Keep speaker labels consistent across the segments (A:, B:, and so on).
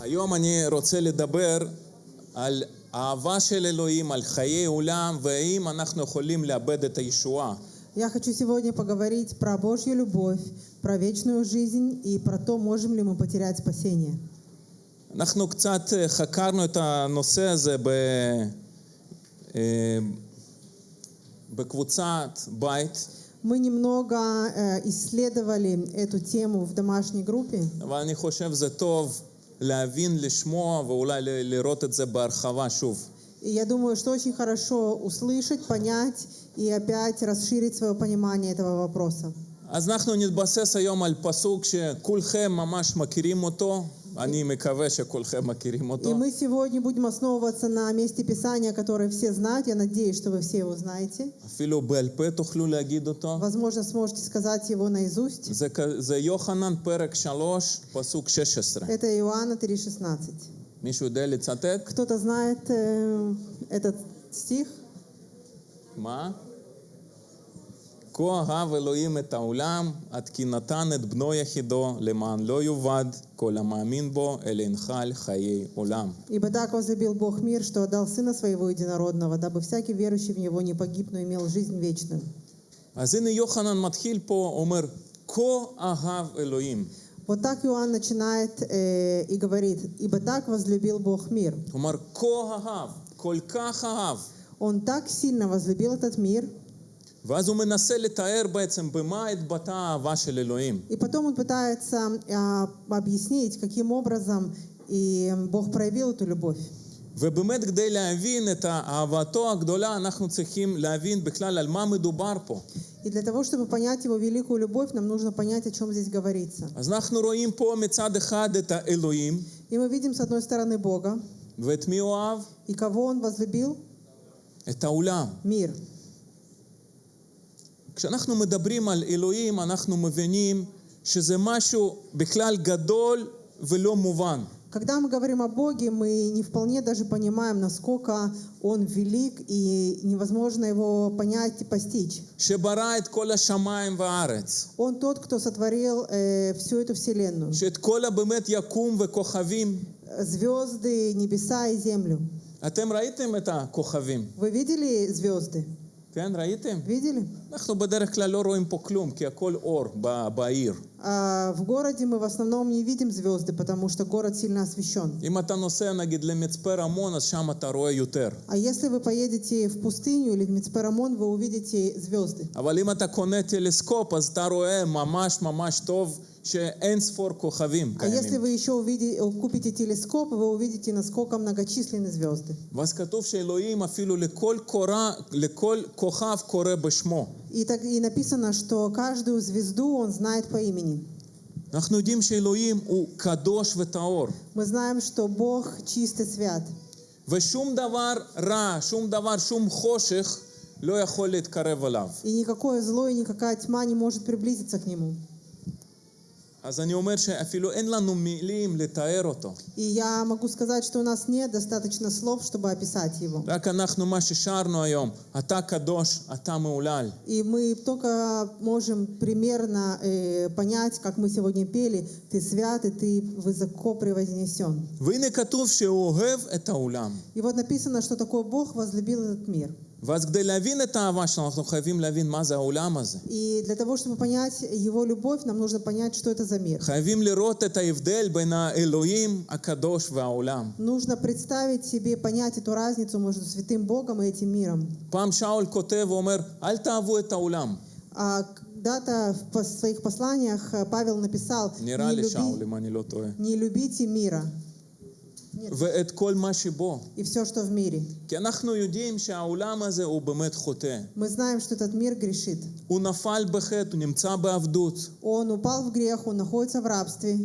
A: היום אני רוצה לדבר על אהבה של אלוהים, על חיי עולם, והאם אנחנו יכולים לאבד את הישועה.
B: Я хочу сегодня поговорить про Божью любовь, про вечную жизнь и про то, можем ли мы потерять спасение.
A: אנחנו קצת אה, חקרנו את הנושא הזה ב... אה, בקבוצת בית,
B: Мы немного э, исследовали эту тему в домашней группе,
A: אבל אני חושב זה טוב להבין, לשמוע ואולי ל- לראות את זה בהרחבה שוב.
B: и я думаю, что очень хорошо услышать, понять и опять расширить свое понимание этого вопроса.
A: אז אנחנו נתבסס היום על פסוק שכולכם ממש מכירים אותו, אני מקווה שכולכם מכירים
B: И
A: אותו.
B: мы сегодня будем основываться на месте Писания, которое все знают. Я надеюсь, что вы все его знаете.
A: אפילו בעל פה תוכלו להגיד אותו.
B: Возможно, сможете сказать его наизусть.
A: זה, כ- זה יוחנן פרק 3, פסוק 16.
B: Это Иоанна 3,16.
A: מישהו יודע לצטט?
B: Кто-то знает э, этот стих?
A: מה? כה אהב אלוהים את העולם, עד כי נתן את בנו יחידו, למען לא יאבד כל המאמין בו, אלא ינחל חיי עולם.
B: «Ибо так возлюбил Бог мир, что отдал Сына Своего Единородного, дабы всякий верующий в Него не погиб, но имел жизнь вечную».
A: אז הנה יוחנן מתחיל פה, אומר, כה אהב אלוהים.
B: Вот так Иоанн начинает э, и говорит, «Ибо так возлюбил Бог мир».
A: הוא אומר, כה אהב, כל כך אהב.
B: Он так сильно возлюбил этот мир,
A: ואז הוא מנסה לתאר בעצם במה התבטאה האהבה של אלוהים.
B: и потом он пытается а, объяснить, каким образом и Бог проявил эту любовь.
A: ובאמת כדי להבין את אהבתו הגדולה, אנחנו צריכים להבין בכלל על מה מדובר פה.
B: И для того, чтобы понять Его великую любовь, нам нужно понять, о чем здесь говорится.
A: אז אנחנו רואים פה מצד אחד את האלוהים,
B: И мы видим, с одной стороны, Бога,
A: ואת מי הוא אהב?
B: и кого Он возлюбил?
A: את העולם.
B: Мир.
A: כשאנחנו מדברים על אלוהים, אנחנו מבינים שזה משהו בכלל גדול ולא מובן.
B: Когда мы говорим о Боге, мы не вполне даже понимаем, насколько Он велик, и невозможно Его понять и постичь.
A: שברא את כל השמיים והארץ,
B: Он тот, кто сотворил э, всю эту вселенную.
A: שאת כל הבאמת יקום וכוכבים.
B: Звезды, небеса и землю.
A: אתם ראיתם את הכוכבים,
B: Вы видели звезды?
A: כן? ראיתם?
B: Видели?
A: אנחנו בדרך כלל לא רואים פה כלום, כי הכל אור ב- בעיר.
B: А в городе мы в основном не видим звезды, потому что город сильно освещен.
A: אם אתה נוסע נגיד למצפה רמון, אז שם אתה רואה יותר.
B: А если вы поедете в пустыню или в Мицперамон, вы увидите звезды.
A: אבל אם אתה קונה טלסקופ, אז אתה רואה ממש ממש טוב שאין ספור כוכבים
B: А если
A: קיימים.
B: вы еще увиди- купите телескоп, вы увидите, насколько многочисленны звезды.
A: ואז כתוב שאלוהים אפילו לכל, קורא, לכל כוכב קורא בשמו.
B: И, так, и написано, что каждую звезду он знает по имени.
A: אנחנו יודעים שאלוהים הוא קדוש וטהור.
B: Мы знаем, что Бог чист и свят.
A: ושום דבר רע, שום דבר, שום חושך לא יכול להתקרב אליו.
B: И никакое зло и никакая тьма не может приблизиться к Нему.
A: אז אני אומר שאפילו אין לנו מילים לתאר אותו.
B: И я могу сказать, что у нас нет достаточно слов, чтобы описать Его.
A: רק אנחנו, מה ששרנו היום, אתה קדוש, אתה מהולל.
B: И мы только можем примерно э, понять, как мы сегодня пели, «Ты свят, и Ты высоко превознесен».
A: והנה כתוב שהוא אוהב את העולם.
B: И вот написано, что такой Бог возлюбил этот мир.
A: ואז כדי להבין את האהבה שלנו, אנחנו חייבים להבין מה זה העולם הזה.
B: И для того, чтобы понять Его любовь, нам нужно понять, что это за мир.
A: חייבים לראות את ההבדל בין האלוהים הקדוש והעולם.
B: Нужно представить себе, понять эту разницу между святым Богом и этим миром.
A: פעם שאול כותב ואומר, אל תאהבו את העולם.
B: А когда-то в пос- своих посланиях э, Павел написал,
A: נראה
B: не,
A: לי שאול,
B: люби-
A: אם אני לא טועה.
B: не любите мира
A: ואת כל מה שבו.
B: и все, что в мире.
A: כי אנחנו יודעים שהעולם הזה הוא באמת חוטא.
B: Мы знаем, что этот мир грешит.
A: הוא נפל בחטא, הוא נמצא בעבדות.
B: Он упал в грех, он находится в рабстве.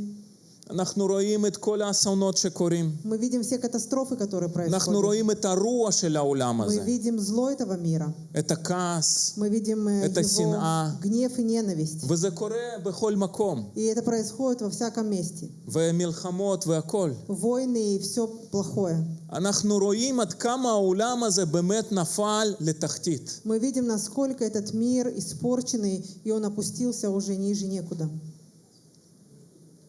A: אנחנו רואים את כל האסונות שקורים.
B: Мы видим все катастрофы, которые
A: אנחנו
B: происходят.
A: רואים את הרוע של העולם
B: Мы
A: הזה.
B: видим зло этого мира.
A: את הכעס.
B: Мы видим э,
A: Это
B: его
A: синаа.
B: гнев и ненависть.
A: וזה קורה בכל מקום.
B: И это происходит во всяком месте.
A: ומלחמות והכל.
B: Войны и все плохое.
A: אנחנו רואים עד כמה העולם הזה באמת נפל לתחתית.
B: Мы видим, насколько этот мир испорченный, и он опустился уже ниже некуда.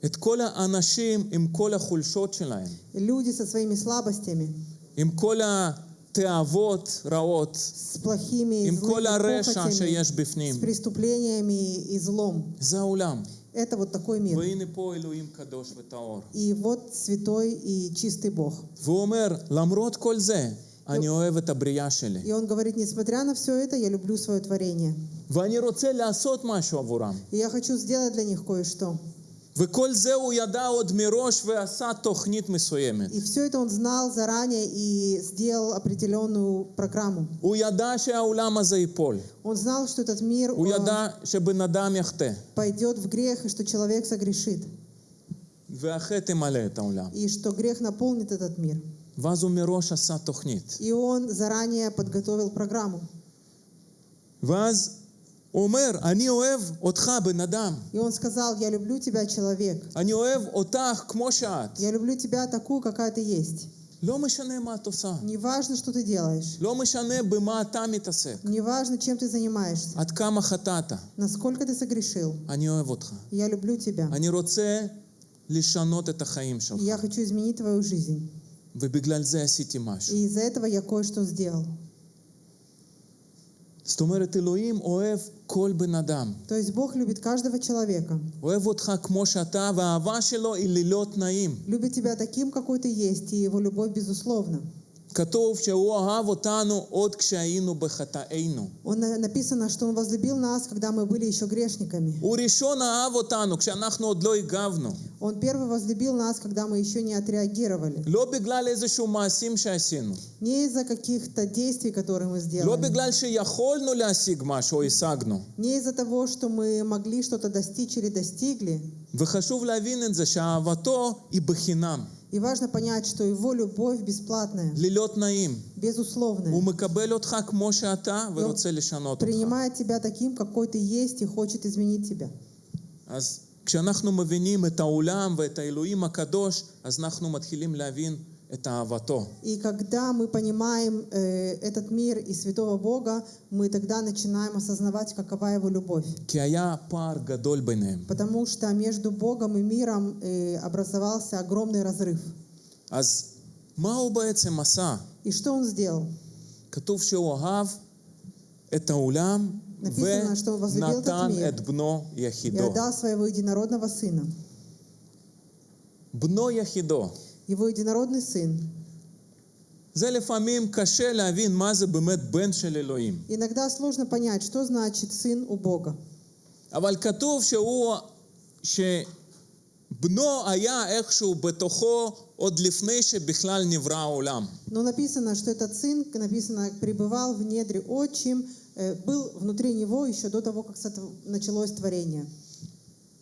A: את כל האנשים עם כל החולשות שלהם,
B: Люди со своими слабостями,
A: עם כל התאוות רעות,
B: с плохими,
A: עם כל
B: злыми
A: הרשע
B: похотями,
A: שיש
B: с
A: בפנים.
B: преступлениями и злом.
A: זה העולם.
B: Это вот такой мир.
A: והנה פה אלוהים קדוש וטהור.
B: И вот святой и чистый Бог.
A: והוא אומר, למרות כל זה, אני אוהב את הבריאה שלי.
B: И он говорит, несмотря на все это, я люблю свое творение.
A: ואני רוצה לעשות משהו עבורם.
B: И я хочу сделать для них кое-что.
A: וכל זה הוא ידע עוד מראש ועשה תוכנית מסוימת.
B: И все это он знал заранее и сделал определенную программу.
A: הוא ידע שהעולם הזה ייפול.
B: Он знал, что этот мир
A: הוא
B: э,
A: ידע שבן אדם יחטא,
B: пойдет в грех, и что человек согрешит,
A: והחטא ימלא את העולם.
B: и что грех наполнит этот мир.
A: ואז הוא מראש עשה תוכנית.
B: И он заранее подготовил программу.
A: ואז הוא אומר, אני אוהב אותך, בן אדם.
B: И он сказал, я люблю тебя, человек.
A: אני אוהב אותך כמו שאת.
B: Я люблю тебя такую, какая ты есть.
A: לא משנה מה את עושה.
B: Не важно, что ты делаешь.
A: לא משנה במה אתה מתעסק.
B: Не важно, чем ты занимаешься.
A: עד כמה חטאת.
B: Насколько ты согрешил.
A: אני אוהב אותך.
B: Я люблю тебя.
A: אני רוצה לשנות את החיים שלך.
B: И я хочу изменить твою жизнь.
A: ובגלל זה עשיתי משהו.
B: И из-за этого я кое-что сделал.
A: זאת אומרת, אלוהים אוהב כל בן אדם.
B: То есть Бог любит каждого человека.
A: אוהב אותך כמו שאתה, והאהבה שלו היא ללא תנאים.
B: Любит тебя таким, какой ты есть, и его любовь безусловна.
A: כתוב שהוא אהב אותנו עוד כשהיינו בחטאינו.
B: Он на- написано, что Он возлюбил нас, когда мы были еще грешниками.
A: הוא ראשון אהב אותנו כשאנחנו עוד לא הגבנו.
B: Он первый возлюбил нас, когда мы еще не отреагировали.
A: לא בגלל איזשהו מעשים שעשינו.
B: Не из-за каких-то действий, которые мы
A: לא
B: сделали.
A: בגלל שיכולנו להשיג משהו או השגנו.
B: Не из-за того, что мы могли что-то достичь или достигли.
A: וחשוב להבין את זה שאהבתו היא בחינם,
B: И важно понять, что Его любовь бесплатная,
A: ללא תנאים.
B: безусловная.
A: הוא מקבל אותך כמו שאתה ורוצה לשנות אותך.
B: Принимает тебя таким, какой ты есть, и хочет изменить тебя.
A: אז כשאנחנו מבינים את העולם ואת האלוהים הקדוש, אז אנחנו מתחילים להבין את אהבתו.
B: И когда мы понимаем э, этот мир и святого Бога, мы тогда начинаем осознавать, какова Его любовь.
A: כי היה פער גדול ביניהם.
B: Потому что между Богом и миром э, образовался огромный разрыв.
A: אז מה הוא בעצם עשה?
B: И что Он сделал?
A: כתוב שהוא אהב את העולם
B: написано, что он возлюбил этот
A: ונתן
B: мир.
A: את בנו
B: И
A: יחידו.
B: отдал своего единородного Сына.
A: בנו יחידו.
B: Его единородный Сын.
A: זה לפעמים קשה להבין מה זה באמת בן של אלוהים.
B: Иногда сложно понять, что значит Сын у Бога.
A: אבל כתוב שהוא, שבנו היה איכשהו בתוכו עוד לפני שבכלל נברא העולם.
B: Но написано, что этот Сын, написано, пребывал в недре отчим, э, был внутри него еще до того, как сотв- началось творение.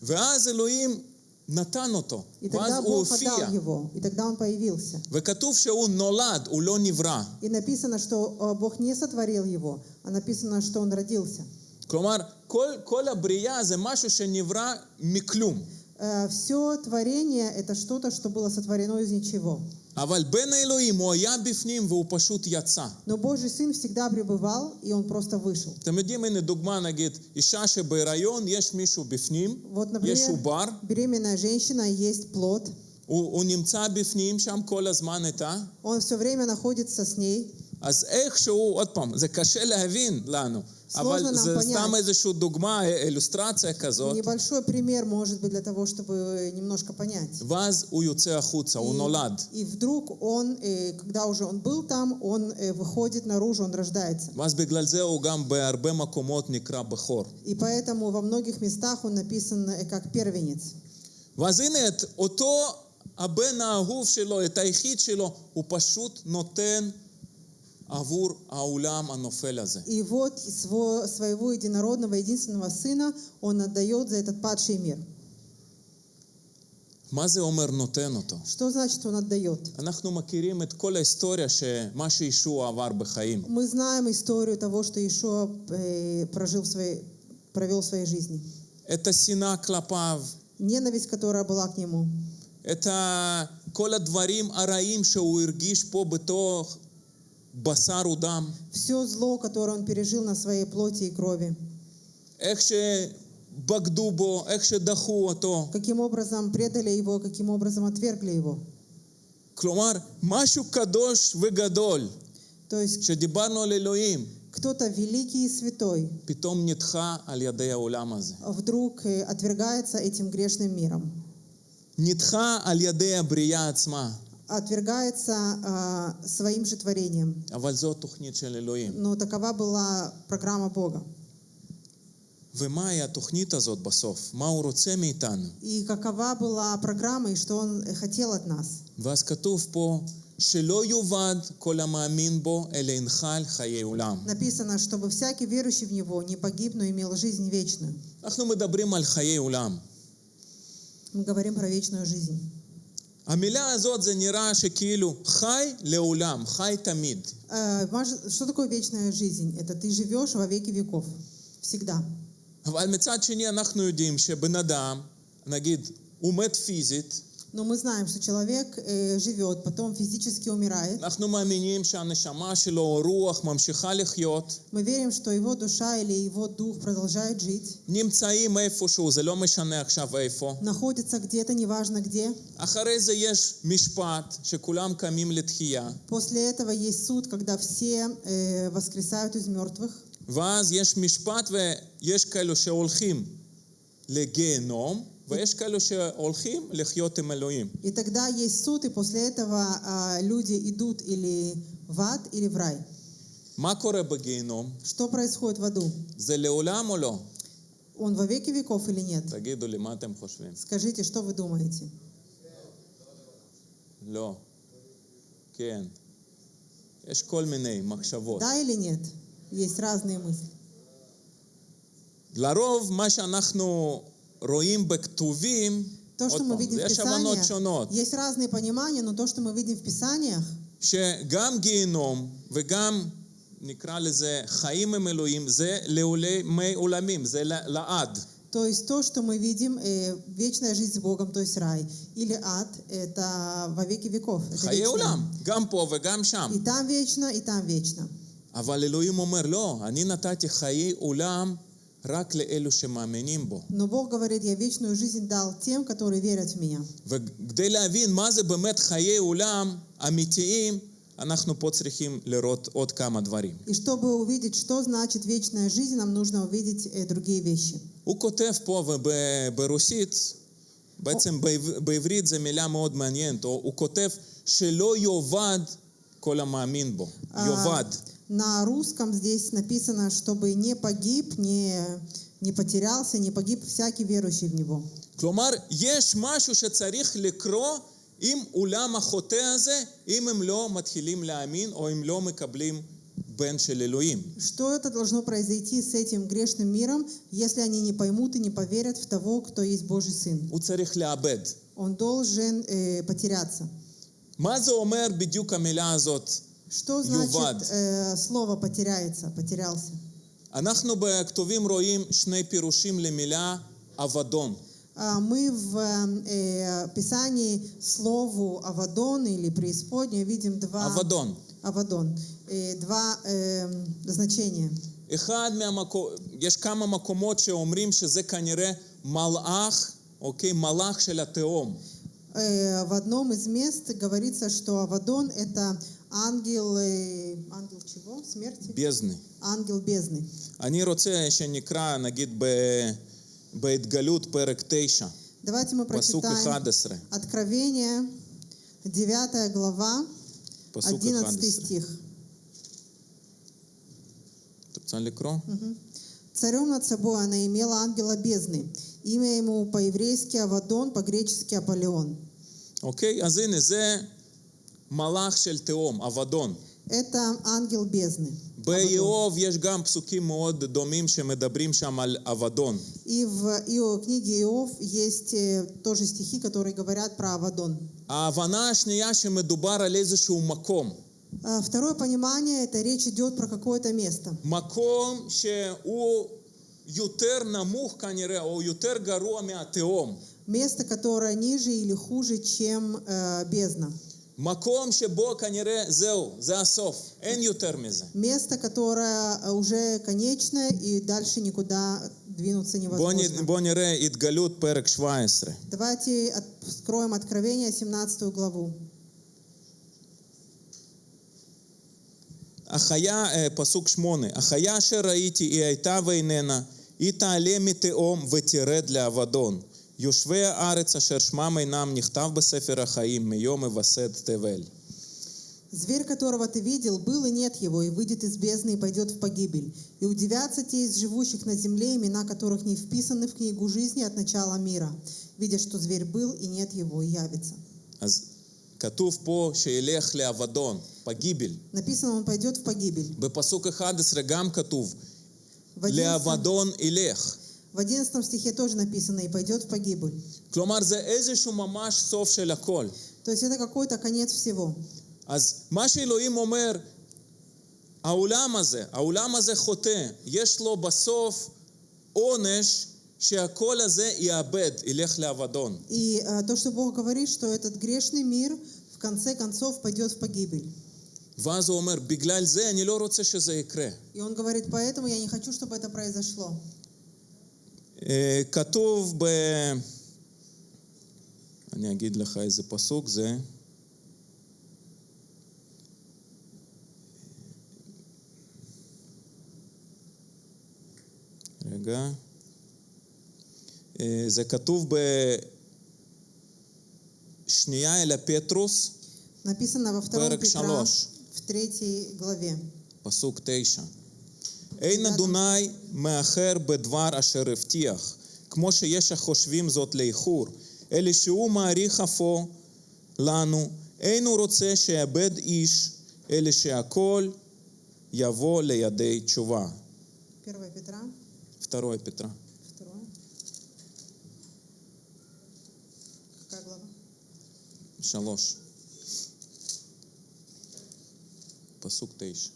A: ואז אלוהים נתן אותו,
B: И
A: ואז
B: тогда
A: הוא
B: Бог
A: הופיע.
B: отдал его, и тогда он появился.
A: וכתוב שהוא נולד, הוא לא נברא.
B: И написано, что э, Бог не сотворил его, а написано, что он родился.
A: כלומר, כל, כל הבריאה זה משהו שנברא מכלום.
B: Все творение – это что-то, что было сотворено из ничего.
A: אבל בן האלוהים, הוא היה בפנים והוא פשוט יצא.
B: Но Божий Сын всегда пребывал, и он просто вышел.
A: אתם יודעים, הנה דוגמה, נגיד, אישה שבהיריון, יש מישהו בפנים,
B: Вот,
A: יש
B: например,
A: עובר,
B: беременная женщина, есть плод,
A: הוא, הוא נמצא בפנים שם כל הזמן איתה,
B: он все время находится с ней.
A: אז איכשהו, עוד פעם, זה קשה להבין לנו, אבל
B: нам
A: זה
B: понять.
A: סתם איזושהי דוגמה, אילוסטרציה כזאת,
B: Небольшой пример, может быть, для того, чтобы немножко понять.
A: ואז הוא יוצא החוצה, הוא
B: И-
A: נולד.
B: И вдруг он, э, когда уже он был там, он э, выходит наружу, он рождается.
A: ואז בגלל זה הוא גם בהרבה מקומות נקרא בכור.
B: И поэтому во многих местах он написан э, как первенец.
A: ואז הנה, את אותו הבן האהוב שלו, את היחיד שלו, הוא פשוט נותן עבור העולם הנופל הזה.
B: И вот сво- своего единородного, единственного сына он отдает за этот падший мир.
A: מה זה אומר נותן אותו?
B: Что значит он отдает?
A: אנחנו מכירים את כל ההיסטוריה שמה שישוע עבר בחיים.
B: Мы знаем историю того, что Ишуа э, прожил в своей, провел в своей жизни.
A: את השנאה כלפיו,
B: Ненависть, которая была к нему.
A: את ה... כל הדברים הרעים שהוא הרגיש פה בתוך בשר ודם.
B: Все зло, которое он пережил на своей плоти и крови.
A: איך בגדו בו, איך שדחו אותו.
B: каким образом предали его, каким образом отвергли его.
A: כלומר, משהו קדוש וגדול,
B: То есть
A: שדיברנו על אלוהים,
B: кто-то великий и святой
A: פתאום נדחה על ידי העולם הזה.
B: вдруг э, отвергается этим грешным миром,
A: נדחה על ידי הבריאה עצמה.
B: отвергается а, своим же творением.
A: אבל זו תוכנית של אלוהים.
B: Но такова была программа Бога.
A: ומהי התוכנית הזאת בסוף? מה הוא רוצה מאיתנו?
B: И какова была программа, и что Он э, хотел от нас.
A: ואז כתוב פה, שלא יאבד כל המאמין בו, אלא ינחל חיי עולם.
B: Написано, чтобы всякий верующий в Него не погиб, но имел жизнь вечную.
A: אנחנו מדברים על חיי עולם.
B: Мы говорим про вечную жизнь.
A: המילה הזאת זה נראה שכאילו חי לעולם, חי תמיד.
B: Э, важ- Что такое вечная жизнь? Это ты живешь во веки веков. Всегда.
A: אבל מצד שני אנחנו יודעים שבן אדם, נגיד, הוא מת פיזית,
B: Но мы знаем, что человек э, живет, потом физически умирает.
A: אנחנו מאמינים שהנשמה שלו או רוח ממשיכה לחיות,
B: Мы верим, что его душа или его дух продолжает жить,
A: נמצאים איפשהו, זה לא משנה עכשיו איפה.
B: находится где-то, неважно где.
A: אחרי זה יש משפט שכולם קמים לתחייה,
B: После этого есть суд, когда все э, воскресают из мертвых.
A: ואז יש משפט ויש כאלו שהולכים לגיהנום, ויש כאלו שהולכים לחיות עם אלוהים.
B: И тогда есть суд, и после этого а, люди идут или в ад, или в рай.
A: מה קורה בגיהנום?
B: Что происходит в аду?
A: זה לעולם או לא?
B: Он во веки веков или нет?
A: תגידו לי, מה אתם חושבים?
B: Скажите, что вы думаете?
A: לא. כן. יש כל מיני מחשבות.
B: Да или нет? Есть разные мысли.
A: לרוב מה שאנחנו רואים בכתובים,
B: То,
A: עוד
B: что мы
A: פעם,
B: видим в
A: יש הבנות
B: Писаниях,
A: שונות,
B: есть разные понимания, но то, что мы видим в Писаниях,
A: שגם גיהנום וגם נקרא לזה חיים עם אלוהים, זה לעולמי עולמים, זה ל- לעד.
B: то есть то, что мы видим, э, вечная жизнь с Богом, то есть рай, или ад, это во веки веков. Это
A: חיי
B: вечно.
A: עולם, גם פה וגם שם.
B: И там вечно, и там вечно.
A: אבל אלוהים אומר, לא, אני נתתי חיי עולם רק לאלו שמאמינים בו.
B: Но Бог говорит, я вечную жизнь дал тем, которые верят в Меня.
A: וכדי להבין מה זה באמת חיי עולם אמיתיים, אנחנו פה צריכים לראות עוד כמה דברים.
B: И чтобы увидеть, что значит вечная жизнь, нам нужно увидеть э, другие вещи.
A: הוא כותב פה וב- ברוסית, בעצם בעב- בעברית זו מילה מאוד מעניינת, הוא הוא כותב שלא יאבד כל המאמין בו.
B: А,
A: יאבד.
B: На русском здесь написано, чтобы не погиб, не, не потерялся, не погиб всякий верующий в Него.
A: כלומר, יש משהו שצריך לקרות עם עולם החוטא הזה, אם הם לא מתחילים להאמין או אם לא מקבלים בן של אלוהים.
B: Что это должно произойти с этим грешным миром, если они не поймут и не поверят в того, кто есть Божий Сын?
A: הוא צריך לאבד.
B: Он должен э, потеряться.
A: מה זה אומר בדיוק המילה הזאת?
B: Что
A: Ювад.
B: значит э, слово потеряется, потерялся?
A: אנחנו בכתובים רואים שני פירושים למילה אבדון.
B: А, Мы в э, Писании слову Авадон или преисподняя видим два...
A: אבדון.
B: Авадон. Э, Два э, значения.
A: אחד מהמקום, יש כמה מקומות שאומרים שזה כנראה מלאך, אוקיי? מלאך של התהום.
B: Э, В одном из мест говорится, что Авадон – это ангел... э, Ангел чего? Смерти?
A: бездны.
B: Ангел бездны.
A: אני רוצה שנקרא, נגיד, ב- בהתגלות פרק 9,
B: Давайте мы
A: פסוק
B: прочитаем
A: 11.
B: Откровение, 9 глава,
A: פסוק
B: 11
A: 11.
B: стих.
A: את רוצה לקרוא?
B: Мгм. Царем над собой она имела ангела бездны. Имя ему по-еврейски Авадон, по-гречески Аполеон.
A: אוקיי? אז הנה, זה מלאך של תהום, אבדון.
B: Это ангел бездны. Авадон.
A: באיוב יש גם פסוקים מאוד דומים שמדברים שם על אבדון.
B: И в Ио, книге Иов есть э, тоже стихи, которые говорят про Авадон.
A: ההבנה השנייה שמדובר על איזשהו מקום.
B: А, Второе понимание, это речь идет про какое-то место.
A: מקום שהוא יותר נמוך כנראה, או יותר גרוע מהתהום.
B: Место, которое ниже или хуже, чем э, бездна.
A: מקום שבו כנראה זהו, זה הסוף, אין יותר מזה.
B: Место, которое э, уже конечное и дальше никуда двинуться
A: בואו נ-
B: невозможно.
A: בואו נראה התגלות פרק 17.
B: Давайте откроем Откровение, 17 главу.
A: החיה, אה, פסוק שמונה, החיה אשר ראיתי היא הייתה ואיננה, היא תעלה מתהום ותרד לאבדון. יושבי הארץ אשר שמם אינם נכתב בספר החיים מיום היווסד תבל.
B: Зверь, которого ты видел, был и нет его, и выйдет из бездны и пойдет в погибель. И удивятся те из живущих на земле, имена которых не вписаны в книгу жизни от начала мира, видя, что зверь был и нет его, и явится.
A: אז כתוב פה שילך לאבדון, פגיבל.
B: Написано, он пойдет в погибель.
A: בפסוק 11 גם כתוב,
B: В 11,
A: לאבדון ילך.
B: в 11 стихе тоже написано, и пойдет в погибель.
A: כלומר, זה איזשהו ממש סוף של הכל.
B: То есть это какой-то конец всего.
A: אז מה שאלוהים אומר, העולם הזה, העולם הזה חוטא, יש לו בסוף עונש שהכל הזה יאבד, ילך לאבדון.
B: И э, то, что Бог говорит, что этот грешный мир в конце концов пойдет в погибель.
A: ואז הוא אומר, בגלל זה אני לא רוצה שזה יקרה.
B: И он говорит, поэтому я не хочу, чтобы это произошло.
A: אה, כתוב ב... אני אגיד לך איזה פסוק זה. רגע. אה, זה כתוב בשנייה אל הפטרוס,
B: во втором פרק
A: שלוש.
B: в третьей главе.
A: פסוק 9. אין אדוני מאחר בדבר אשר הבטיח, כמו שיש החושבים זאת לאיחור, אלא שהוא מעריך אפו לנו, אין הוא רוצה שיאבד איש, אלא שהכל יבוא לידי תשובה.
B: 1 Петра,
A: Второе Петра.
B: второе. Какая глава?
A: שלוש. פסוק תשע.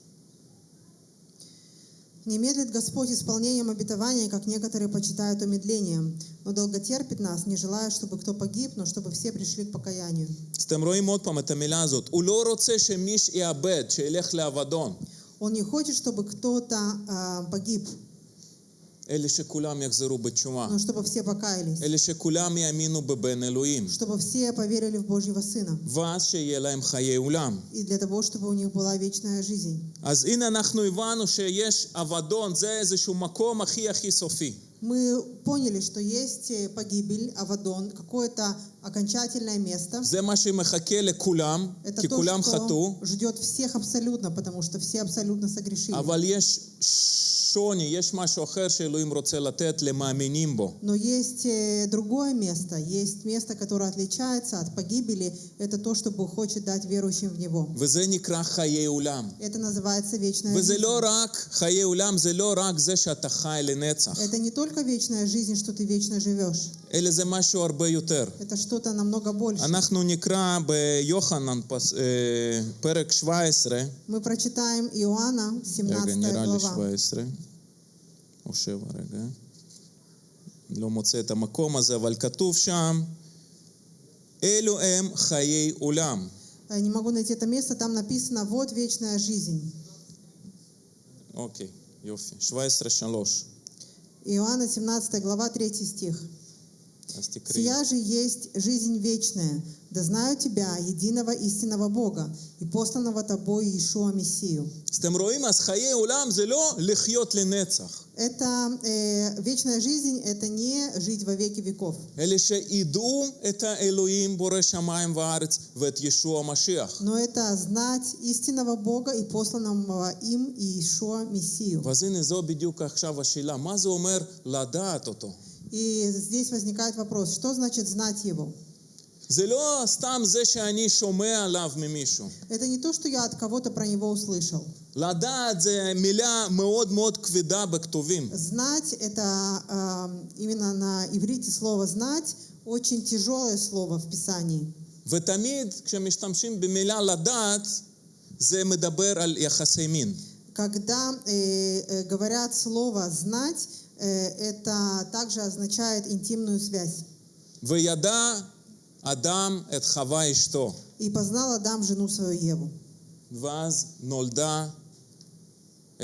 B: Не медлит Господь исполнением обетования, как некоторые почитают умедлением, но долготерпит нас, не желая, чтобы кто погиб, но чтобы все пришли к покаянию.
A: אז אתם רואים עוד פעם את המילה הזאת. הוא לא רוצה שמישהו יאבד, שילך לאבדון,
B: Он не хочет, чтобы кто-то а, погиб,
A: אלא שכולם יחזרו בתשובה.
B: но чтобы все покаялись,
A: אלא שכולם יאמינו בבן אלוהים.
B: чтобы все поверили в Божьего Сына,
A: ואז שיהיה להם חיי עולם.
B: и для того, чтобы у них была вечная жизнь.
A: אז הנה אנחנו הבנו שיש אבדון, זה איזשהו מקום הכי הכי סופי.
B: Мы поняли, что есть э, погибель, Авадон, какое-то окончательное место.
A: זה מה שמחכה לכולם,
B: Это
A: כי
B: то,
A: כולם חטאו,
B: что ждет всех абсолютно, потому что все абсолютно согрешили.
A: אבל יש שוני, יש משהו אחר שאלוהים רוצה לתת למאמינים בו.
B: Но есть э, другое место, есть место, которое отличается от погибели. Это то, что Бог хочет дать верующим в Него.
A: וזה נקרא חיי עולם.
B: Это называется вечная
A: וזה
B: жизнь.
A: לא רק, חיי עולם זה לא רק זה שאתה חי לנצח,
B: Это не только вечная жизнь, что ты вечно живешь.
A: אלא זה משהו הרבה יותר.
B: Это что-то намного больше.
A: אנחנו נקרא ביוחנן פס- אה, פרק 17,
B: Мы прочитаем Иоанна,
A: רגע,
B: 17
A: נראה לי
B: глава.
A: 17, או 7, רגע. לא מוצא את המקום הזה, אבל כתוב שם, אלו הם חיי עולם.
B: Я Не могу найти это место, там написано «Вот вечная жизнь».
A: אוקיי, יופי. 17-3.
B: Иоанна 17 глава, 3 стих.
A: אז תקראי.
B: «Сия же есть жизнь вечная, да знаю Тебя, единого истинного Бога, и посланного Тобой Иешуа Мессию».
A: אז אתם רואים, אז חיי עולם זה לא לחיות לנצח,
B: Это э, вечная жизнь, это не жить во веки веков,
A: אלא שידעו את האלוהים בורא שמיים וארץ ואת ישוע המשיח.
B: но это знать истинного Бога и посланного им Иешуа Мессию.
A: ואז הנה זו בדיוק עכשיו השאלה, מה זה אומר לדעת אותו?
B: И здесь возникает вопрос, что значит знать Его?
A: זה לא סתם זה שאני שומע עליו ממישהו.
B: Это не то, что я от кого-то про Него услышал.
A: לדעת זה מילה מאוד מאוד כבדה בכתובים.
B: Знать – это э, именно на иврите слово «знать» очень тяжелое слово в Писании.
A: ותמיד כשמשתמשים במילה לדעת, זה מדבר על יחסי מין.
B: Когда э, э, говорят слово «знать», э, это также означает интимную связь.
A: וידע אדם את חווה אשתו,
B: «И познал Адам жену свою Еву,
A: ואז נולדה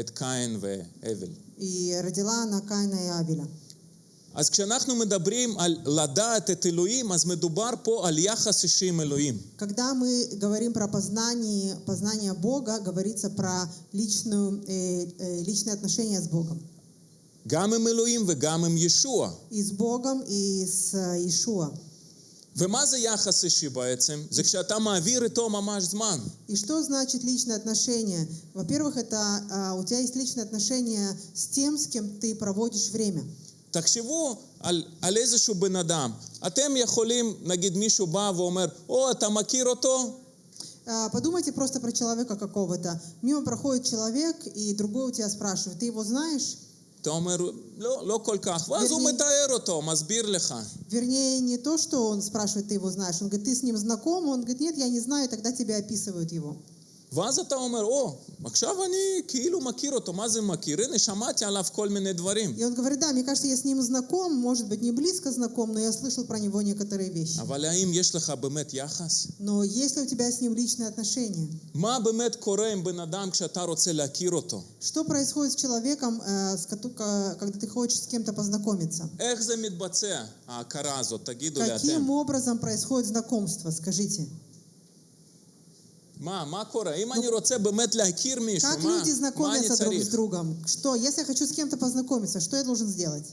A: את קין והבל.
B: и родила она Каина и Авеля».
A: אז כשאנחנו מדברים על לדעת את אלוהים, אז מדובר פה על יחס אישי עם אלוהים.
B: Когда мы говорим про познание, познание Бога, говорится про личную, э, э, личные отношения с Богом.
A: גם עם אלוהים וגם עם ישוע.
B: И с Богом, и с э, Иешуа.
A: ומה זה יחס אישי בעצם? זה כשאתה מעביר איתו ממש זמן.
B: И что значит личные отношения? Во-первых, это а, у тебя есть личные отношения с тем, с кем ты проводишь время.
A: תחשבו על, על איזשהו בן אדם. אתם יכולים, נגיד מישהו בא ואומר, או, אתה מכיר אותו?
B: А, Подумайте просто про человека какого-то. Мимо проходит человек, и другой у тебя спрашивает, ты его знаешь?
A: אתה אומר, לא, לא כל כך. ואז הוא
B: ברני-
A: מתאר אותו, מסביר לך.
B: Вернее, не то, что он спрашивает, ты его знаешь. Он говорит, ты с ним знаком? Он говорит, нет, я не знаю, тогда тебе описывают его.
A: ואז אתה אומר, או, עכשיו אני כאילו מכיר אותו, מה זה מכיר? הנה, שמעתי עליו כל מיני דברים.
B: И он говорит, да, мне кажется, я с ним знаком, может быть, не близко знаком, но я слышал про него некоторые вещи.
A: אבל האם יש לך באמת יחס?
B: Но есть ли у тебя с ним личные отношения?
A: מה באמת קורה עם בן אדם כשאתה רוצה להכיר אותו?
B: Что происходит с человеком, э, с кото- ка- когда ты хочешь с кем-то познакомиться?
A: איך זה מתבצע, ההכרה הזאת? תגידו לי
B: Каким
A: אתם.
B: образом происходит знакомство, скажите?
A: מה, מה קורה? אם אני רוצה באמת להכיר מישהו,
B: Как
A: מה,
B: люди
A: מה אני
B: знакомятся друг с
A: צריך?
B: другом? Что, если я хочу с кем-то познакомиться, что я должен сделать?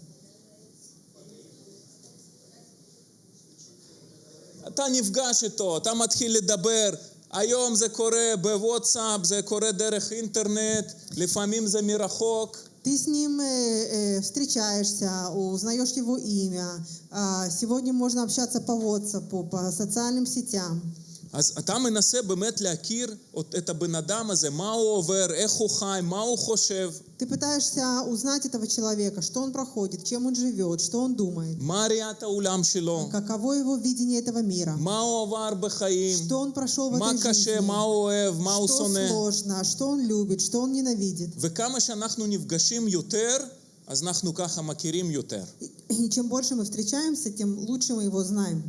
A: אתה נפגש איתו, אתה מתחיל לדבר. היום זה קורה בוואטסאפ, זה קורה דרך אינטרנט, לפעמים זה מרחוק.
B: Ты с ним э, э, встречаешься, узнаешь его имя. А, Сегодня можно общаться по WhatsApp, по социальным сетям.
A: אז אתה מנסה באמת להכיר את הבן אדם הזה, מה הוא עובר, איך הוא חי, מה הוא חושב,
B: Ты пытаешься узнать этого человека, что он проходит, чем он живет, что он думает,
A: מה ראיית העולם שלו,
B: каково его видение этого мира,
A: מה הוא עבר בחיים,
B: что он прошел в
A: מה
B: этой
A: קשה,
B: жизни,
A: מה הוא אוהב, מה הוא
B: что
A: שונא.
B: сложно, что он любит, что он ненавидит.
A: וכמה שאנחנו נפגשים יותר, אז אנחנו ככה מכירים יותר.
B: И чем больше мы встречаемся, тем лучше мы его знаем.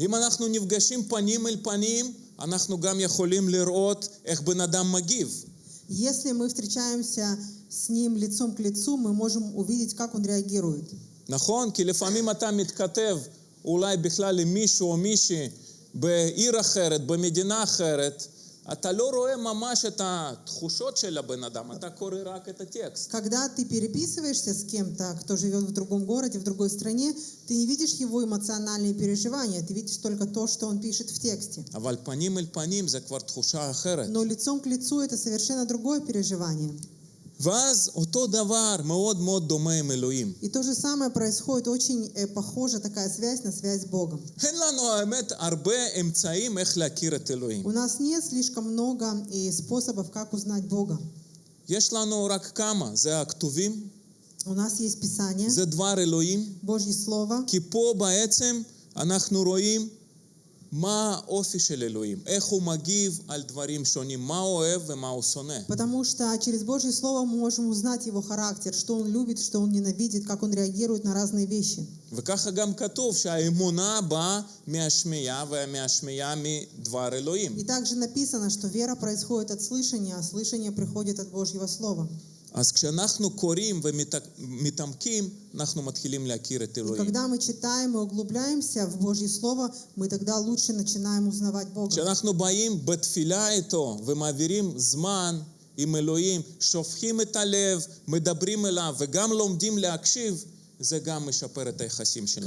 A: אם אנחנו נפגשים פנים אל פנים, אנחנו גם יכולים לראות איך בן אדם מגיב.
B: Если мы встречаемся с ним лицом к лицу, мы можем увидеть, как он реагирует.
A: נכון? כי לפעמים אתה מתכתב אולי בכלל עם מישהו או מישהי בעיר אחרת, במדינה אחרת, אתה לא רואה ממש את התחושות של הבן אדם, אתה קורא רק את הטקסט.
B: Когда ты переписываешься с кем-то, кто живет в другом городе, в другой стране, ты не видишь его эмоциональные переживания, ты видишь только то, что он пишет в тексте.
A: אבל פנים אל פנים זה כבר תחושה אחרת.
B: Но лицом к лицу это совершенно другое переживание.
A: ואז אותו דבר מאוד מאוד דומה עם אלוהים.
B: И то же самое происходит, очень э, похожа такая связь на связь с Богом.
A: אין לנו האמת הרבה אמצעים איך להכיר את אלוהים.
B: У нас нет слишком много и способов, как узнать Бога.
A: יש לנו רק כמה, זה הכתובים,
B: У нас есть Писание,
A: זה דבר אלוהים,
B: Божье Слово,
A: כי פה בעצם אנחנו רואים מה האופי של אלוהים, איך הוא מגיב על דברים שונים, מה הוא אוהב ומה הוא שונא.
B: потому что через Божье Слово мы можем узнать его характер, что он любит, что он ненавидит, как он реагирует на разные вещи.
A: וככה גם כתוב שהאמונה באה מהשמיעה ומהשמיעה מדבר אלוהים.
B: И также написано, что вера происходит от слышания, а слышание приходит от Божьего Слова.
A: אז כשאנחנו קוראים ומתעמקים, אנחנו מתחילים להכיר את
B: И
A: אלוהים.
B: когда мы читаем и углубляемся в Божье Слово, мы тогда лучше начинаем узнавать Бога.
A: כשאנחנו באים בתפילה איתו ומעבירים זמן עם אלוהים, שופכים את הלב, מדברים אליו וגם לומדים להקשיב,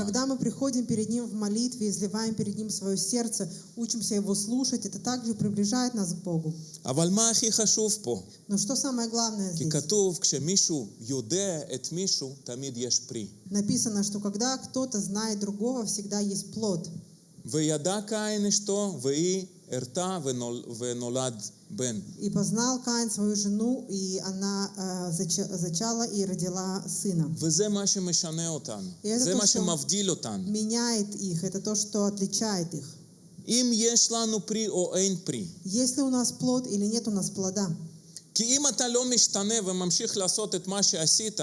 B: Когда мы приходим перед Ним в молитве, изливаем перед Ним свое сердце, учимся Его слушать, это также приближает нас к Богу. Но что самое главное здесь? Написано, что когда кто-то знает другого, всегда есть плод.
A: וידע קין אשתו, והיא הרתה ונול, ונולד בן.
B: И познал Каин свою жену, и она э, зача- зачала и родила сына.
A: וזה מה שמשנה אותנו.
B: И это
A: זה
B: то,
A: מה
B: что
A: שמבדיל אותנו.
B: меняет их, это то, что отличает их.
A: אם יש לנו פרי או אין פרי.
B: Есть ли у нас плод или нет у нас плода?
A: כי אם אתה לא משתנה וממשיך לעשות את מה שעשית,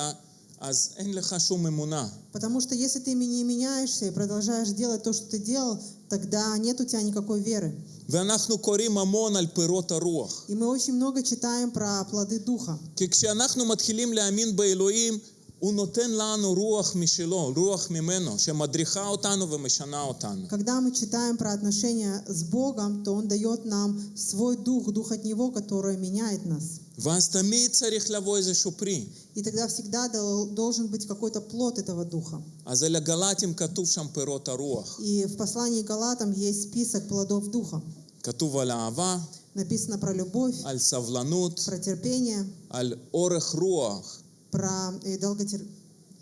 A: אז אין לך שום אמונה.
B: Потому что если ты не меняешься и продолжаешь делать то, что ты делал, тогда нет у тебя никакой веры.
A: ואנחנו קוראים המון על פירות הרוח.
B: И мы очень много читаем про плоды Духа.
A: כי כשאנחנו מתחילים להאמין באלוהים, הוא נותן לנו רוח משלו, רוח ממנו, שמדריכה אותנו ומשנה אותנו.
B: Когда мы читаем про отношения с Богом, то Он дает нам свой дух, дух от Него, который меняет нас.
A: ואז תמיד צריך לבוא איזשהו פרי.
B: И тогда всегда дол- должен быть какой-то плод этого духа.
A: אז אל הגלטים כתוב שם פירות הרוח.
B: И в послании к Галатам есть список плодов духа.
A: כתוב על אהבה,
B: Написано про любовь,
A: על סבלנות,
B: про терпение,
A: על אורך רוח.
B: про э, долготер-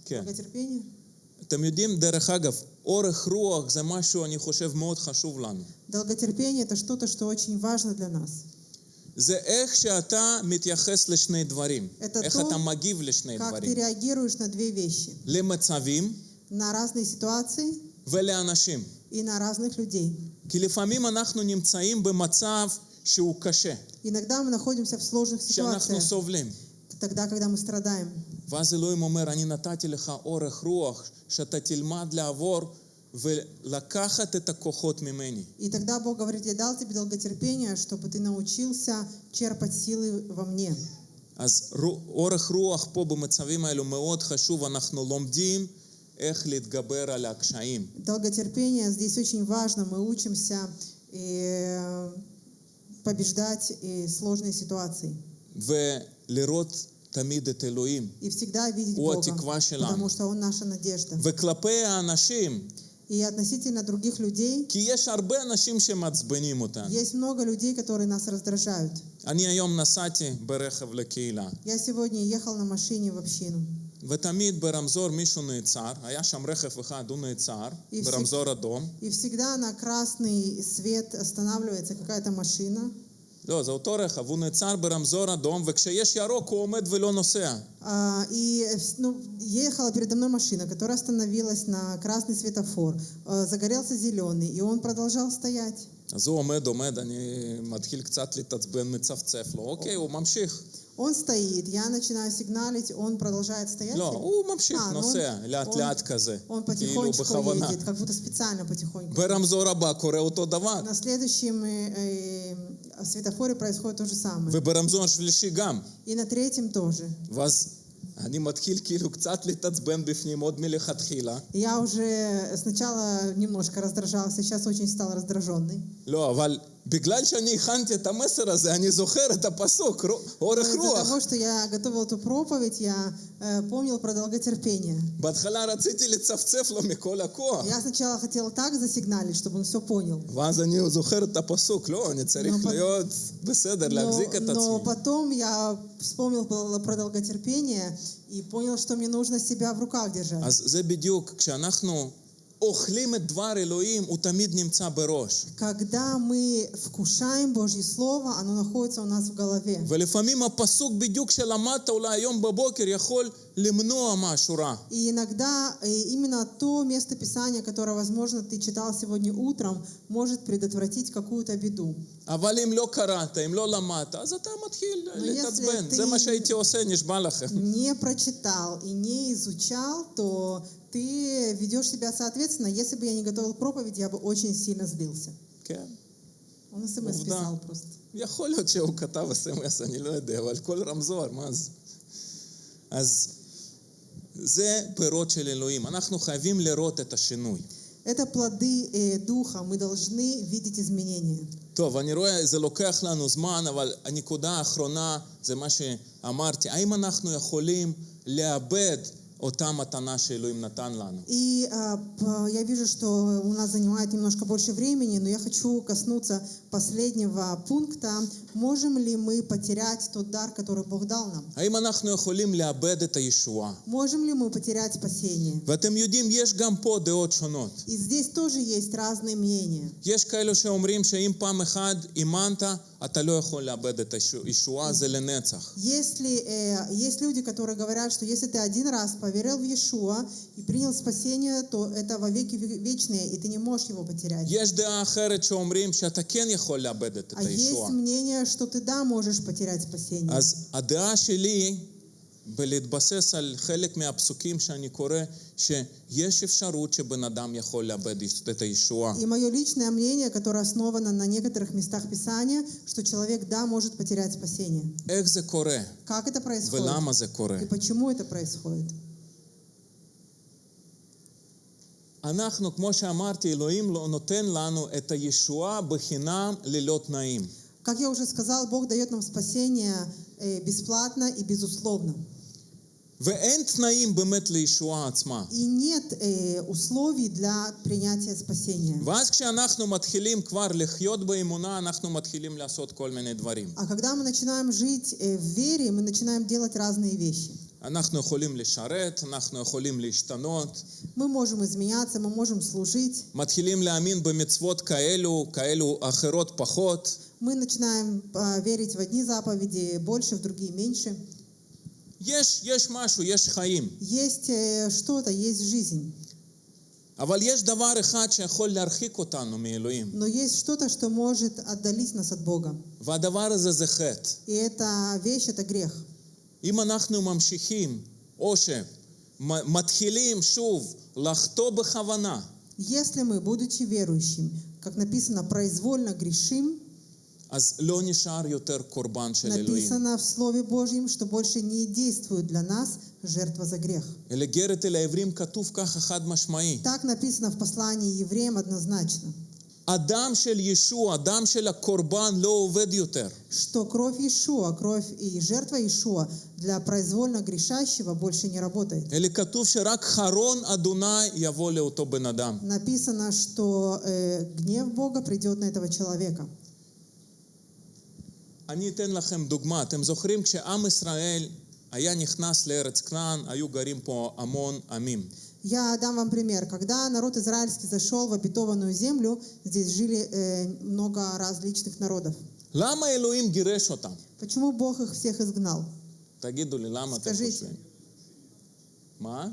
A: כן.
B: долготерпение.
A: אתם יודעים, דרך אגב, אורך רוח זה משהו, אני חושב, מאוד חשוב לנו.
B: Долготерпение – это что-то, что очень важно для нас.
A: זה איך שאתה מתייחס לשני דברים.
B: Это
A: איך
B: то,
A: אתה מגיב לשני
B: Как ты
A: דברים.
B: реагируешь на две вещи.
A: למצבים
B: На разные ситуации
A: ולאנשים.
B: и на разных людей.
A: כי לפעמים אנחנו נמצאים במצב שהוא קשה,
B: Иногда мы находимся в сложных
A: שאנחנו
B: ситуациях,
A: סובלים.
B: тогда, когда мы страдаем.
A: ואז אלוהים אומר, אני נתתי לך אורך רוח, שאתה תלמד לעבור ולקחת את הכוחות ממני.
B: И тогда Бог говорит, я дал тебе долготерпение, чтобы ты научился черпать силы во мне.
A: אז רו- אורך רוח פה במצבים האלו מאוד חשוב, אנחנו לומדים איך להתגבר על הקשיים.
B: Долготерпение здесь очень важно. Мы учимся э, побеждать э, сложные ситуации.
A: ולראות תמיד את אלוהים.
B: И всегда видеть
A: הוא
B: Бога,
A: התקווה שלנו.
B: потому что Он наша надежда.
A: וכלפי האנשים,
B: И относительно других людей,
A: כי יש הרבה אנשים שמעצבנים אותנו.
B: есть много людей, которые нас раздражают.
A: אני היום נסעתי ברכב לקהילה,
B: Я сегодня ехал на машине в общину.
A: ותמיד ברמזור מישהו נעצר, היה שם רכב אחד, הוא נעצר,
B: И
A: ברמזור אדום.
B: И всегда на красный свет останавливается какая-то машина.
A: לא, זה אותו רכב, הוא נעצר ברמזור אדום, וכשיש ירוק הוא עומד ולא נוסע.
B: А, И э, вс- ну, ехала передо мной машина, которая остановилась на красный светофор. Э, Загорелся зеленый, и он продолжал стоять.
A: אז הוא עומד, עומד, אני מתחיל קצת להתעצבן, מצפצף לו, אוקיי, הוא ממשיך.
B: Он стоит, я начинаю сигналить, он продолжает стоять.
A: לא, הוא ממשיך,
B: А, ну он-
A: נוסע, לאט
B: он-
A: לאט כזה,
B: Он
A: כאילו
B: потихонечку
A: בכוונה.
B: едет, как будто специально потихоньку.
A: ברמזור הבא קורה אותו דבר,
B: На следующем э, э, светофоре происходит то же самое.
A: וברמזור השלישי גם.
B: И на третьем тоже.
A: ואז אני מתחיל כאילו קצת להתעצבן בפנים עוד מלכתחילה.
B: Я уже сначала немножко раздражался, сейчас очень стал раздраженный.
A: לא, אבל בגלל שאני הכנתי את המסר הזה, אני זוכר את הפסוק, רו- אורך
B: Из-за
A: רוח.
B: того, что я готовил эту проповедь, я э, помнил про долготерпение.
A: בהתחלה רציתי לצפצף לו מכל הכוח.
B: Я сначала хотела так засигналить, чтобы он все понял.
A: ואז אני זוכר את הפסוק, לא, אני צריך
B: Но по-
A: להיות בסדר,
B: Но,
A: להחזיק את
B: но
A: עצמי.
B: потом я вспомнил про про долготерпение и понял, что мне нужно себя в руках держать.
A: אז זה בדיוק, כשאנחנו אוכלים את דבר אלוהים, הוא תמיד נמצא בראש.
B: Когда мы вкушаем Божье Слово, оно находится у нас в голове.
A: ולפעמים הפסוק בדיוק שלמדת אולי היום בבוקר יכול למנוע משהו רע.
B: И иногда э, именно то место Писания, которое, возможно, ты читал сегодня утром, может предотвратить какую-то беду.
A: אבל אם לא קראת, אם לא למדת, אז אתה מתחיל
B: если
A: להתעצבן.
B: ты-
A: זה מה שהייתי עושה, נשבע לכם.
B: Не прочитал и не изучал, то ты ведешь себя соответственно. Если бы я не готовил проповедь, я бы очень сильно злился.
A: כן.
B: Он смс
A: עובדה.
B: писал просто.
A: יכול להיות שהוא כתב אס.אם.אס, אני לא יודע, אבל כל רמזור, מה זה? אז זה פירות של אלוהים. אנחנו חייבים לראות את השינוי.
B: Это плоды э, Духа. Мы должны видеть изменения.
A: טוב, אני רואה, זה לוקח לנו זמן, אבל הנקודה האחרונה זה מה שאמרתי. האם אנחנו יכולים לאבד אותה מתנה שאלוהים נתן לנו?
B: И а, п- я вижу, что у нас занимает немножко больше времени, но я хочу коснуться последнего пункта. Можем ли мы потерять тот дар, который Бог дал нам?
A: האם אנחנו יכולים לאבד את הישועה?
B: Можем ли мы потерять спасение?
A: ואתם יודעים, יש גם פה דעות שונות.
B: И здесь тоже есть разные мнения.
A: יש כאלו שאומרים שאם פעם אחת אימנת, אתה לא יכול לאבד את הישועה, זה לנצח.
B: Если э, есть люди, которые говорят, что если ты один раз поверил в Иешуа и принял спасение, то это во веки ве- вечные, и ты не можешь его потерять.
A: יש דעה אחרת שאומרים שאתה כן יכול לאבד את
B: А
A: הישועה.
B: есть мнение, что ты да можешь потерять спасение.
A: אז הדעה שלי, בלהתבסס על חלק מהפסוקים שאני קורא, שיש אפשרות שבן אדם יכול לאבד את הישועה.
B: И мое личное мнение, которое основано на некоторых местах Писания, что человек, да, может потерять спасение.
A: איך זה קורה?
B: Как это происходит?
A: ולמה זה קורה?
B: И почему это происходит?
A: אנחנו, כמו שאמרתי, אלוהים לא נותן לנו את הישועה בחינם ללא תנאים.
B: Как я уже сказал, Бог дает нам спасение э, бесплатно и безусловно.
A: ואין תנאים באמת לישועה עצמה.
B: И нет э, условий для принятия спасения.
A: ואז כשאנחנו מתחילים כבר לחיות באמונה, אנחנו מתחילים לעשות כל מיני דברים.
B: А когда мы начинаем жить э, в вере, мы начинаем делать разные вещи.
A: אנחנו יכולים לשרת, אנחנו יכולים להשתנות,
B: Мы можем изменяться, мы можем служить,
A: מתחילים להאמין במצוות כאלו, כאלו אחרות поход.
B: мы начинаем э, верить в одни заповеди больше, в другие меньше.
A: יש, יש משהו, יש חיים.
B: Есть э, что-то, есть жизнь.
A: אבל יש דבר אחד שיכול להרחיק אותנו מאלוהים,
B: Но есть что-то, что может отдалить нас от Бога.
A: והדבר הזה זה חטא.
B: И эта вещь, это грех.
A: אם אנחנו ממשיכים, או שמתחילים שוב לחטוא בכוונה,
B: Если мы, будучи верующим, как написано, произвольно грешим,
A: אז לא נשאר יותר קורבן של אלוהים.
B: написано в Слове Божьем, что больше не действует для нас жертва за грех.
A: אלא גרת אל העברים כתוב ככה חד משמעי.
B: Так написано в послании евреям однозначно,
A: הדם של ישוע, הדם של הקורבן לא עובד יותר.
B: что кровь Иешуа, кровь и жертва Иешуа для произвольно грешащего больше не работает.
A: אלא כתוב שרק חרון אדוני יבוא לאותו בן אדם.
B: Написано, что э, гнев Бога придет на этого человека.
A: אני אתן לכם דוגמה. אתם זוכרים כשעם ישראל היה נכנס לארץ כנען, היו גרים פה המון עמים.
B: Я дам вам пример. Когда народ израильский зашел в обетованную землю, здесь жили э, много различных народов.
A: למה אלוהים גירש אותם?
B: Почему Бог их всех изгнал?
A: תגידו לי, למה אתם
B: скажите.
A: חושבים? מה?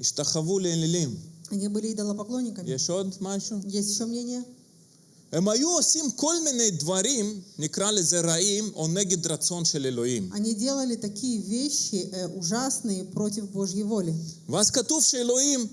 A: השתחוו לאלילים.
B: Они были идолопоклонниками.
A: יש עוד משהו?
B: Есть еще мнение?
A: הם היו עושים כל מיני דברים, נקרא לזה רעים, או נגד רצון של אלוהים.
B: Они делали такие вещи э, ужасные против Божьей воли.
A: ואז כתוב שאלוהים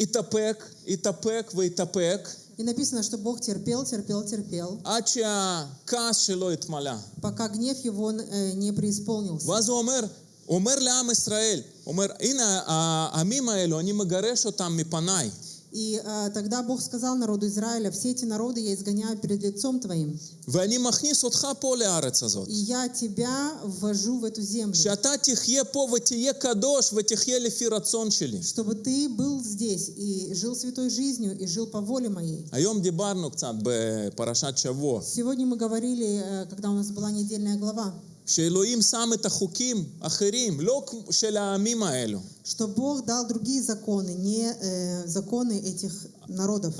A: התאפק, התאפק והתאפק,
B: И написано, что Бог терпел, терпел, терпел,
A: עד שהכעס שלו התמלא.
B: пока гнев его э, не преисполнился.
A: ואז הוא אומר, הוא אומר לעם ישראל, הוא אומר, הנה העמים האלו, אני מגרש אותם מפניי.
B: И э, тогда Бог сказал народу Израиля, все эти народы я изгоняю перед лицом твоим,
A: ואני מכניס אותך פה לארץ הזאת.
B: и я тебя ввожу в эту землю,
A: שאתה תחיה פה ותהיה קדוש ותחיה לפי רצון שלי.
B: чтобы ты был здесь и жил святой жизнью и жил по воле моей.
A: היום דיברנו קצת בפרשת שבוע,
B: Сегодня мы говорили, э, когда у нас была недельная глава,
A: שאלוהים שם את החוקים אחרים, לא כמו- של העמים האלו.
B: что Бог дал другие законы, не э, законы этих народов.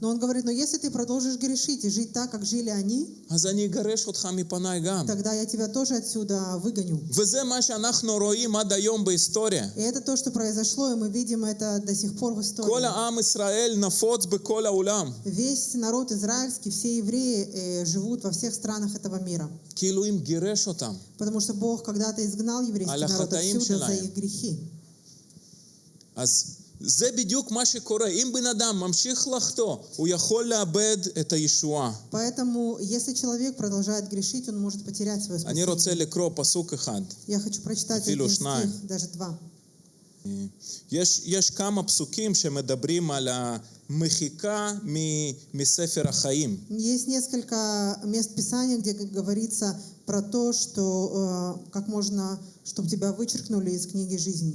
B: Но он говорит, но если ты продолжишь грешить и жить так, как жили они, тогда я тебя тоже отсюда выгоню. И это то, что произошло, и мы видим это до сих пор в истории. Весь народ израильский, все евреи э, живут во всех странах этого мира.
A: כי אלוהים גירש אותם.
B: Потому что Бог когда-то изгнал еврейский
A: Аля
B: народ
A: хатаим
B: отсюда за
A: шелаем.
B: их грехи.
A: אז זה בדיוק מה שקורה. אם בן אדם ממשיך לחטוא, הוא יכול לאבד את הישועה.
B: Поэтому, если человек продолжает грешить, он может потерять свое
A: אני
B: спасение.
A: רוצה לקרוא פסוק אחד.
B: Я хочу прочитать
A: אפילו
B: один
A: שניים.
B: стих, даже два.
A: יש, יש כמה פסוקים שמדברים על המחיקה מ- מספר החיים.
B: Есть несколько мест Писания, где г- говорится про то, что э, как можно, чтобы тебя вычеркнули из книги жизни.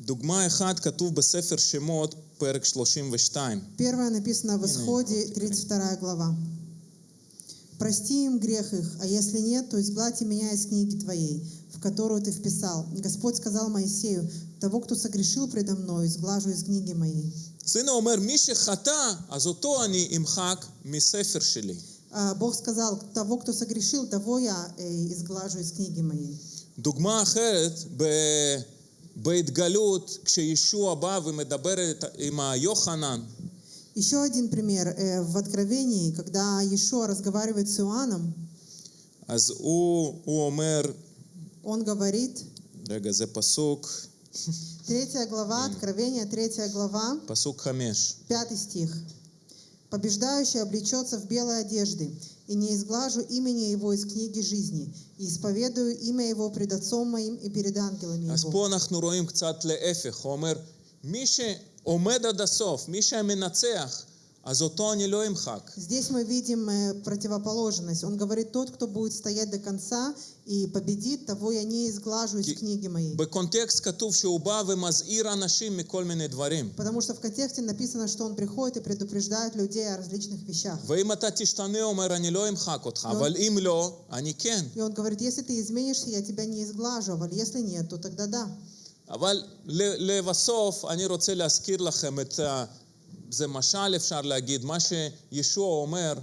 A: דוגמה אחת כתוב בספר שמות, פרק 32.
B: Первое написано в
A: Не, не,
B: Исходе,
A: вот,
B: 32 глава. «Прости им грех их, а если нет, то изгладь и меня из книги твоей, в которую ты вписал. Господь сказал Моисею, того, кто согрешил предо мною, изглажу из книги моей».
A: אז הנה הוא אומר, מי שחטא, אז אותו אני אמחק מספר שלי.
B: А Бог сказал, того, кто согрешил, того я э, изглажу из книги моей.
A: דוגמה אחרת, ב... בהתגלות, כשישוע בא ומדבר את- עם היוחנן,
B: Еще один пример э, в Откровении, когда Иешуа разговаривает с Иоанном,
A: אז הוא, הוא אומר,
B: он говорит,
A: רגע, זה פסוק,
B: третья глава, Откровение, третья глава,
A: פסוק חמש.
B: пятый стих. Побеждающий облечется в белые одежды, и не изглажу имени его из книги жизни, и исповедую имя его пред Отцом моим и перед ангелами
A: אז
B: его.
A: פה אנחנו רואים קצת להפך, הוא אומר, מי שעומד עד הסוף, מי שמנצח, אז אותו אני לא אמחק.
B: Здесь мы видим э, противоположность. Он говорит, тот, кто будет стоять до конца и победит, того я не изглажу из
A: Ки-
B: книги моей.
A: בקונטקסט כתוב שהוא בא ומזהיר אנשים מכל מיני דברים.
B: Потому что в контексте написано, что он приходит и предупреждает людей о различных вещах.
A: ואם אתה תשתנה, הוא אומר, אני לא אמחק אותך, אבל אם לא, אני כן.
B: И он говорит, если ты изменишься, я тебя не изглажу, а если нет, то тогда да.
A: אבל ל- לבסוף, אני רוצה להזכיר לכם את ה... זה משל אפשר להגיד, מה שישוע אומר,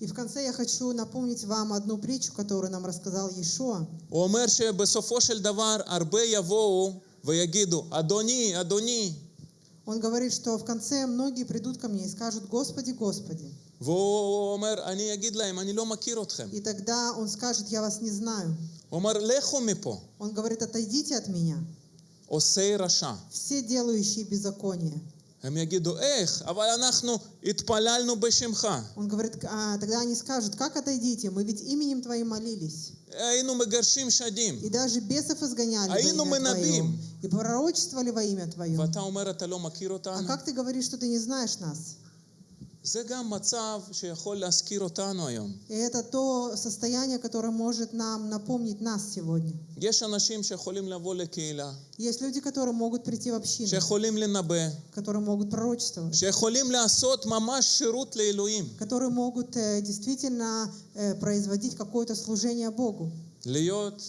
B: И в конце я хочу напомнить вам одну притчу, которую нам рассказал Иешуа.
A: הוא אומר שבסופו של דבר הרבה יבואו ויגידו, אדוני, אדוני,
B: Он говорит, что в конце многие придут ко мне и скажут, Господи, Господи.
A: והוא אומר, אני אגיד להם, אני לא מכיר אתכם.
B: И тогда он скажет, я вас не знаю.
A: הוא אומר, לכו מפה,
B: Он говорит, отойдите от меня,
A: עושי רשע.
B: все делающие беззаконие. Он говорит, а, тогда они скажут, как отойдите, мы ведь именем Твоим молились. И даже бесов изгоняли
A: Аину мы набим.
B: И пророчествовали во имя Твое. А как ты говоришь, что ты не знаешь нас?
A: זה גם מצב שיכול להזכיר אותנו היום.
B: И это то состояние, которое может нам напомнить нас сегодня.
A: יש אנשים שיכולים לבוא לקהילה,
B: Есть люди, которые могут прийти в общину,
A: שיכולים לנבא,
B: которые могут пророчествовать,
A: שיכולים לעשות ממש שירות לאלוהים.
B: которые могут э, действительно э, производить какое-то служение Богу,
A: להיות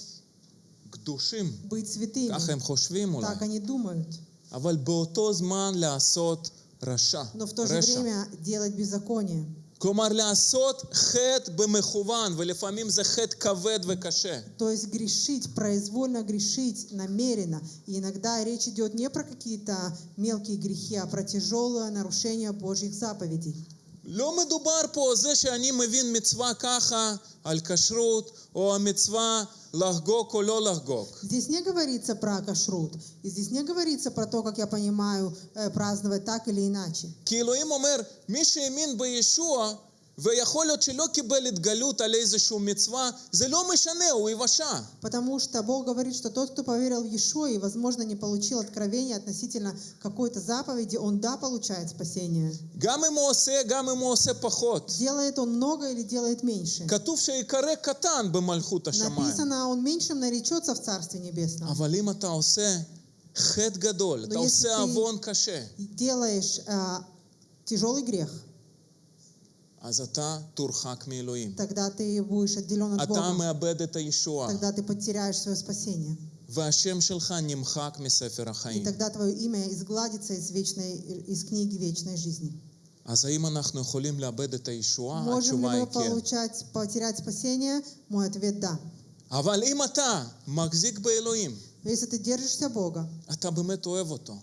A: קדושים,
B: быть святыми.
A: ככה הם חושבים אולי.
B: Так они думают.
A: אבל באותו זמן לעשות רשע,
B: Но в то же
A: רשע.
B: время делать беззаконие.
A: כלומר לעשות חטא במכוון, ולפעמים זה חטא כבד וקשה.
B: То есть грешить, произвольно грешить, намеренно. И иногда речь идет не про какие-то мелкие грехи, а про тяжелое нарушение Божьих заповедей.
A: לא מדובר פה זה שאני מבין מצווה ככה על כשרות, או המצווה לחגוג או לא לחגוג.
B: Здесь не говорится про кашрут. И здесь не говорится про то, как я понимаю, э, праздновать так или иначе.
A: כי אלוהים אומר, מי שהאמין בישוע, ויכול להיות שלא קיבל התגלות על איזושהי מצווה, זה לא משנה, הוא יבשע.
B: Потому что Бог говорит, что тот, кто поверил в Иешуа и, возможно, не получил откровения относительно какой-то заповеди, он, да, получает спасение.
A: גם אם הוא עושה, גם אם הוא עושה פחות.
B: Делает он много или делает меньше?
A: כתוב שיקרא קטן במלכות השמיים.
B: Написано, он меньшим наречется в Царстве Небесном.
A: אבל אם אתה עושה חטא גדול, אתה
B: יש
A: עושה
B: לי-
A: עוון קשה,
B: Делаешь э, tяжелый грех, тогда ты будешь отделен от
A: אתה
B: Бога.
A: מאבד את הישועה,
B: Тогда ты потеряешь свое спасение.
A: והשם שלך נמחק מספר
B: И
A: החיים.
B: тогда твое имя изгладится из, вечной, из книги вечной жизни.
A: אז האם אנחנו יכולים לאבד את הישועה?
B: Можем ли
A: התשובה היא
B: мы
A: כן.
B: получать, потерять спасение? Мой ответ – да.
A: אבל אם אתה מחזיק באלוהים,
B: Но если ты держишься Бога,
A: אתה באמת אוהב אותו.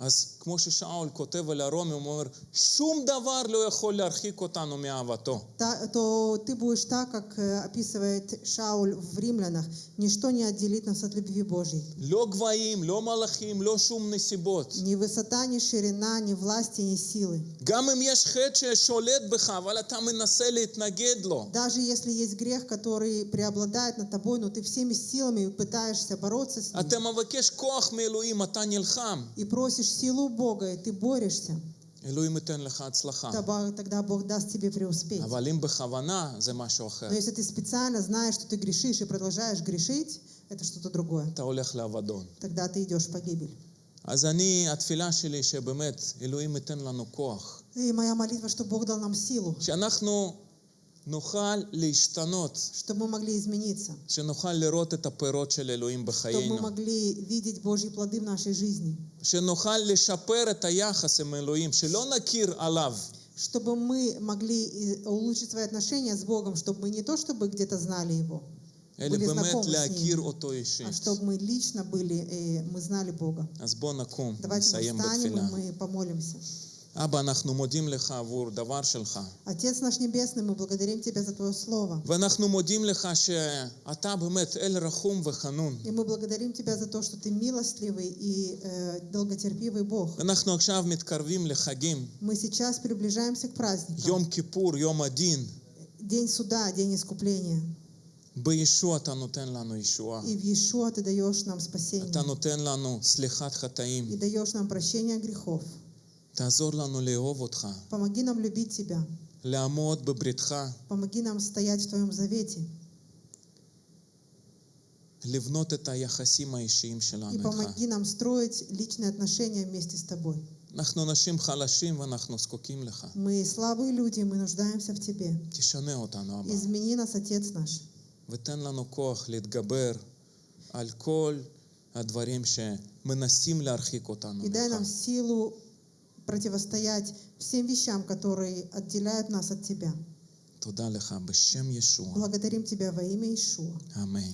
B: и ты действительно любишь Его,
A: אז כמו ששאול כותב על הרומי, הוא אומר, שום דבר לא יכול להרחיק אותנו מאהבתו.
B: та- то ты будешь так, как э, описывает Шауль в Римлянах. Ничто не отделит нас от любви Божьей.
A: לא גבהים, לא מלאכים, לא שום נסיבות.
B: Ни высота, ни ширина, ни власти, ни силы.
A: גם אם יש חטא ששולט בך, אבל אתה מנסה להתנגד לו.
B: Даже если есть грех, который преобладает над тобой, но ты всеми силами пытаешься бороться с ним
A: אתה מבקש כוח מאלוהים, אתה נלחם.
B: и просишь силу Бога, и ты борешься,
A: אלוהים ייתן לך הצלחה.
B: тогда тогда Бог даст тебе преуспеть.
A: אבל אם בכוונה, זה משהו אחר.
B: Но если ты специально знаешь, что ты грешишь и продолжаешь грешить, это что-то другое.
A: אתה הולך לאבדון.
B: Тогда ты идешь в погибель.
A: אז אני, התפילה שלי שבאמת אלוהים ייתן לנו כוח.
B: И моя молитва, чтобы Бог дал нам силу,
A: שאנחנו נוכל להשתנות,
B: чтобы мы могли измениться,
A: שנוכל לראות את הפירות של אלוהים
B: чтобы мы
A: בחיינו,
B: могли видеть Божьи плоды в нашей жизни,
A: שנוכל לשפר את היחס עם אלוהים, שלא נכיר עליו,
B: чтобы мы могли и улучшить свои отношения с Богом, чтобы мы не то чтобы где-то знали Его,
A: אלא
B: были
A: באמת
B: знакомы с
A: להכיר
B: Ним,
A: אותו אישית.
B: а чтобы мы лично были, э, мы знали Бога.
A: אז בואו נקום,
B: Давайте мы
A: נסיים
B: встанем и
A: בתפילה.
B: мы помолимся.
A: אבא, אנחנו מודים לך עבור דבר שלך.
B: Отец наш Небесный, мы благодарим Тебя за Твое Слово.
A: ואנחנו מודים לך שאתה באמת אל רחום וחנון.
B: И мы благодарим Тебя за то, что Ты милостливый и э, долготерпивый Бог.
A: אנחנו עכשיו מתקרבים לחגים.
B: Мы сейчас приближаемся к праздникам.
A: יום כיפור, יום הדין.
B: День суда, день искупления.
A: בישוע אתה נותן לנו ישועה.
B: И в Иешуа Ты даешь нам спасение.
A: אתה נותן לנו סליחת
B: И
A: חטאים.
B: даешь нам прощение грехов. Помоги нам любить Тебя.
A: לעמוד בבריתך,
B: Помоги нам стоять в Твоем завете.
A: לבנות את היחסים האישיים
B: И
A: שלנו איתך.
B: помоги нам строить личные отношения вместе с Тобой.
A: אנחנו אנשים חלשים ואנחנו זקוקים לך.
B: Мы слабые люди, мы нуждаемся в Тебе.
A: תשנה אותנו, אבא.
B: Измени нас, Отец наш.
A: ותן לנו כוח להתגבר על כל הדברים שמנסים להרחיק אותנו
B: И дай нам
A: ממך.
B: противостоять всем вещам, которые отделяют нас от Тебя. Благодарим Тебя во имя Ишуа. Аминь.